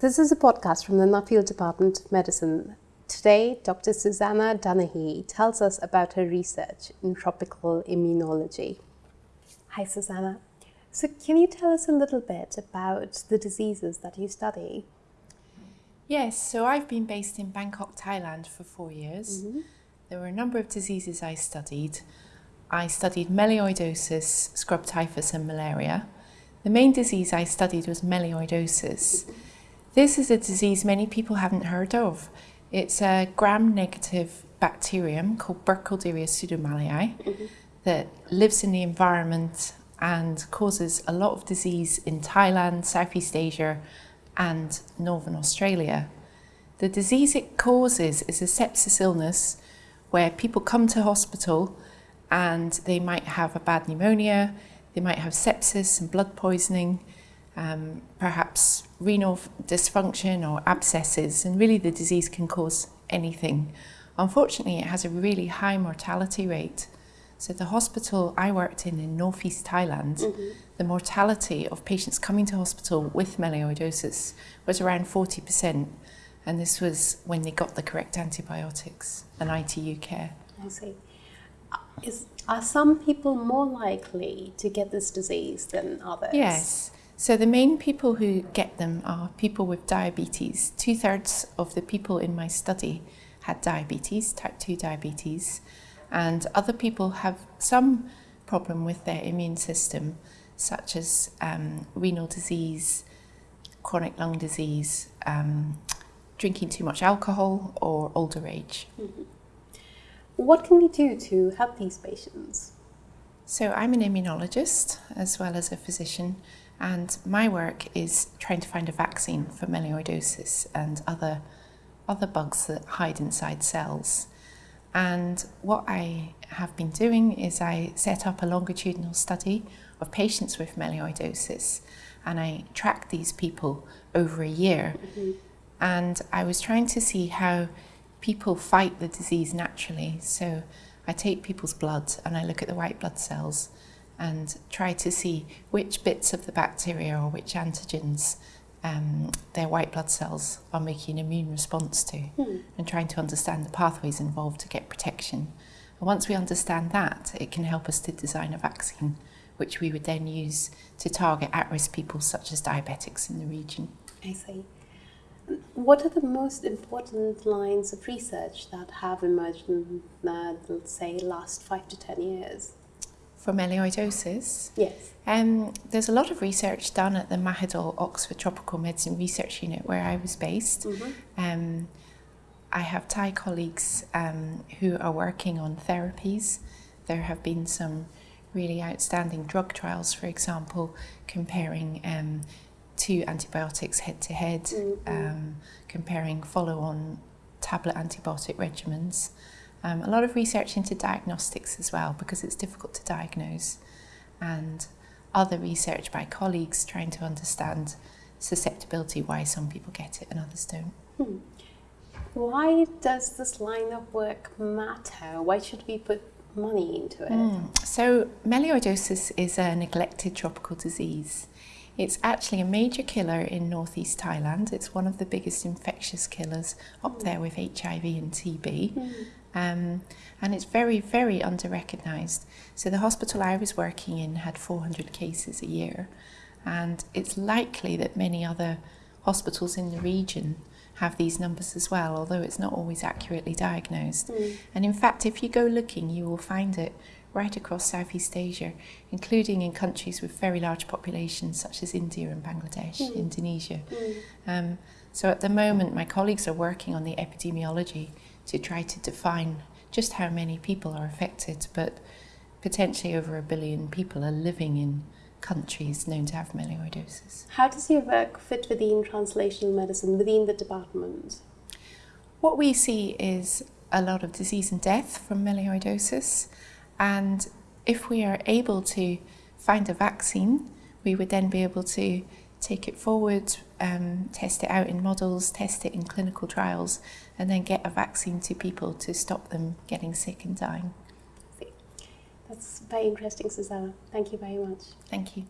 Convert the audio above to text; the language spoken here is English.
This is a podcast from the Nuffield Department of Medicine. Today, Dr. Susanna Dunachie tells us about her research in tropical immunology. Hi, Susanna. So, can you tell us a little bit about the diseases that you study? Yes, so I've been based in Bangkok, Thailand for four years. Mm -hmm. There were a number of diseases I studied. I studied melioidosis, scrub typhus, and malaria. The main disease I studied was melioidosis. This is a disease many people haven't heard of. It's a gram-negative bacterium called Burkholderia pseudomallei mm -hmm. that lives in the environment and causes a lot of disease in Thailand, Southeast Asia and Northern Australia. The disease it causes is a sepsis illness where people come to hospital and they might have a bad pneumonia, they might have sepsis and blood poisoning, um, perhaps renal dysfunction or abscesses, and really the disease can cause anything. Unfortunately, it has a really high mortality rate. So the hospital I worked in in northeast Thailand, mm -hmm. the mortality of patients coming to hospital with melioidosis was around 40%. And this was when they got the correct antibiotics and ITU care. I see. Is, are some people more likely to get this disease than others? Yes. So the main people who get them are people with diabetes. Two thirds of the people in my study had diabetes, type 2 diabetes, and other people have some problem with their immune system, such as um, renal disease, chronic lung disease, um, drinking too much alcohol, or older age. Mm -hmm. What can we do to help these patients? So I'm an immunologist as well as a physician and my work is trying to find a vaccine for melioidosis and other, other bugs that hide inside cells. And what I have been doing is I set up a longitudinal study of patients with melioidosis and I tracked these people over a year. Mm -hmm. And I was trying to see how people fight the disease naturally. So I take people's blood and I look at the white blood cells and try to see which bits of the bacteria or which antigens um, their white blood cells are making an immune response to hmm. and trying to understand the pathways involved to get protection. And once we understand that, it can help us to design a vaccine which we would then use to target at-risk people such as diabetics in the region. I see. What are the most important lines of research that have emerged in, uh, let's say, last five to ten years? For melioidosis. Yes. Um, there's a lot of research done at the Mahidol Oxford Tropical Medicine Research Unit where I was based. Mm -hmm. um, I have Thai colleagues um, who are working on therapies. There have been some really outstanding drug trials, for example, comparing um, two antibiotics head to head, mm -hmm. comparing follow-on tablet antibiotic regimens. Um, a lot of research into diagnostics as well because it's difficult to diagnose and other research by colleagues trying to understand susceptibility, why some people get it and others don't. Hmm. Why does this line of work matter? Why should we put money into it? Mm. So melioidosis is a neglected tropical disease. It's actually a major killer in northeast Thailand. It's one of the biggest infectious killers up mm. there with HIV and TB. Mm. Um, and it's very, very under-recognised. So the hospital I was working in had 400 cases a year, and it's likely that many other hospitals in the region have these numbers as well, although it's not always accurately diagnosed. Mm. And in fact, if you go looking, you will find it right across Southeast Asia, including in countries with very large populations such as India and Bangladesh, mm. Indonesia. Mm. Um, so at the moment, my colleagues are working on the epidemiology to try to define just how many people are affected, but potentially over a billion people are living in countries known to have melioidosis. How does your work fit within translational medicine, within the department? What we see is a lot of disease and death from melioidosis, and if we are able to find a vaccine, we would then be able to take it forward, um, test it out in models, test it in clinical trials, and then get a vaccine to people to stop them getting sick and dying. That's very interesting, Susanna. Thank you very much. Thank you.